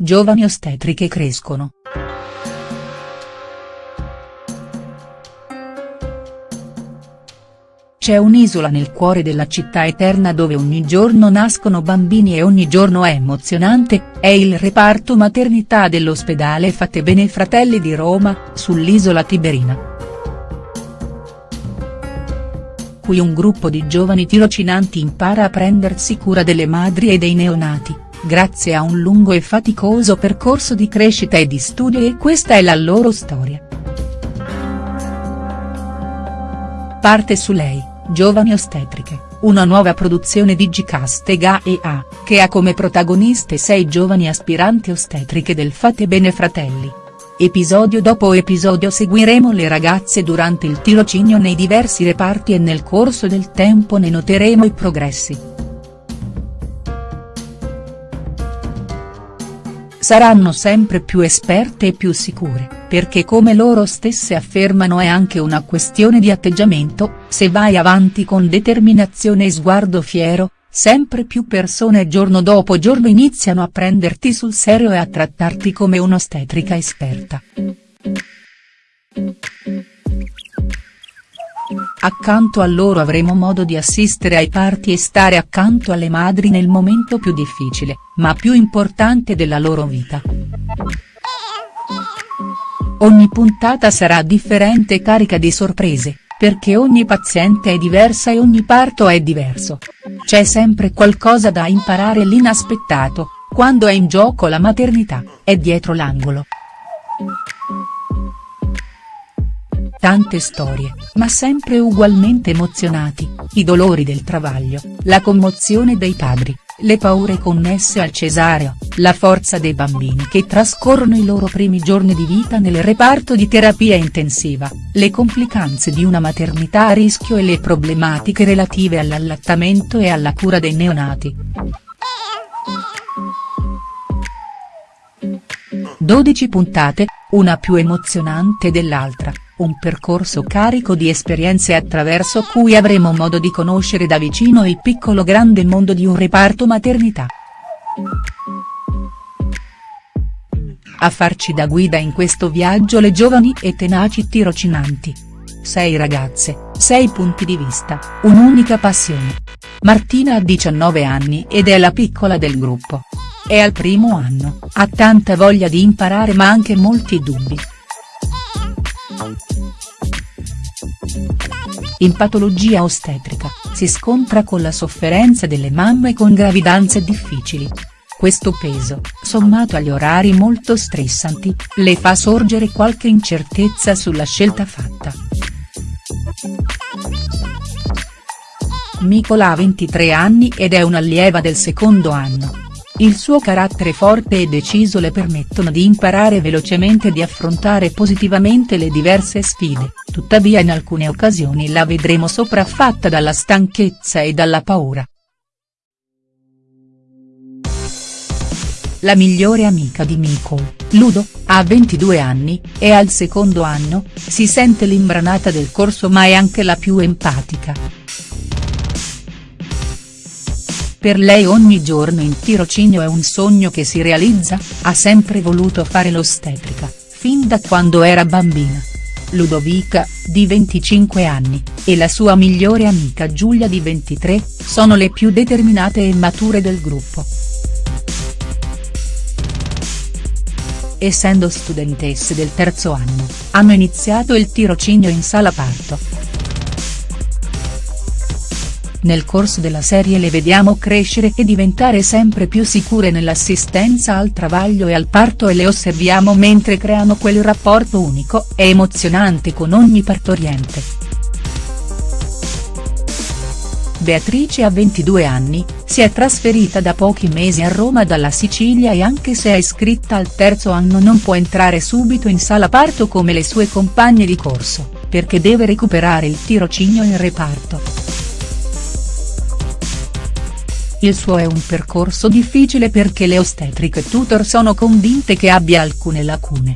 giovani ostetriche crescono. C'è un'isola nel cuore della città eterna dove ogni giorno nascono bambini e ogni giorno è emozionante, è il reparto maternità dell'ospedale Fate Bene Fratelli di Roma, sull'isola Tiberina. Qui un gruppo di giovani tirocinanti impara a prendersi cura delle madri e dei neonati, grazie a un lungo e faticoso percorso di crescita e di studio e questa è la loro storia. Parte su lei, Giovani Ostetriche, una nuova produzione di Gcast e GAEA, che ha come protagoniste sei giovani aspiranti ostetriche del Fate Bene Fratelli. Episodio dopo episodio seguiremo le ragazze durante il tirocinio nei diversi reparti e nel corso del tempo ne noteremo i progressi. Saranno sempre più esperte e più sicure perché come loro stesse affermano è anche una questione di atteggiamento, se vai avanti con determinazione e sguardo fiero, sempre più persone giorno dopo giorno iniziano a prenderti sul serio e a trattarti come un'ostetrica esperta. Accanto a loro avremo modo di assistere ai parti e stare accanto alle madri nel momento più difficile, ma più importante della loro vita. Ogni puntata sarà differente e carica di sorprese, perché ogni paziente è diversa e ogni parto è diverso. C'è sempre qualcosa da imparare l'inaspettato, quando è in gioco la maternità, è dietro l'angolo. Tante storie, ma sempre ugualmente emozionati, i dolori del travaglio, la commozione dei padri, le paure connesse al cesareo, la forza dei bambini che trascorrono i loro primi giorni di vita nel reparto di terapia intensiva, le complicanze di una maternità a rischio e le problematiche relative all'allattamento e alla cura dei neonati. 12 puntate, una più emozionante dell'altra un percorso carico di esperienze attraverso cui avremo modo di conoscere da vicino il piccolo grande mondo di un reparto maternità. A farci da guida in questo viaggio le giovani e tenaci tirocinanti. Sei ragazze, sei punti di vista, un'unica passione. Martina ha 19 anni ed è la piccola del gruppo. È al primo anno, ha tanta voglia di imparare ma anche molti dubbi. In patologia ostetrica, si scontra con la sofferenza delle mamme con gravidanze difficili. Questo peso, sommato agli orari molto stressanti, le fa sorgere qualche incertezza sulla scelta fatta. Nicola ha 23 anni ed è un'allieva del secondo anno. Il suo carattere forte e deciso le permettono di imparare velocemente e di affrontare positivamente le diverse sfide, tuttavia in alcune occasioni la vedremo sopraffatta dalla stanchezza e dalla paura. La migliore amica di Miko, Ludo, ha 22 anni, è al secondo anno, si sente l'imbranata del corso ma è anche la più empatica. Per lei ogni giorno in tirocinio è un sogno che si realizza, ha sempre voluto fare l'ostetrica, fin da quando era bambina. Ludovica, di 25 anni, e la sua migliore amica Giulia di 23, sono le più determinate e mature del gruppo. Essendo studentesse del terzo anno, hanno iniziato il tirocinio in sala parto. Nel corso della serie le vediamo crescere e diventare sempre più sicure nell'assistenza al travaglio e al parto e le osserviamo mentre creano quel rapporto unico e emozionante con ogni partoriente. Beatrice ha 22 anni, si è trasferita da pochi mesi a Roma dalla Sicilia e anche se è iscritta al terzo anno non può entrare subito in sala parto come le sue compagne di corso, perché deve recuperare il tirocinio in reparto. Il suo è un percorso difficile perché le ostetriche tutor sono convinte che abbia alcune lacune.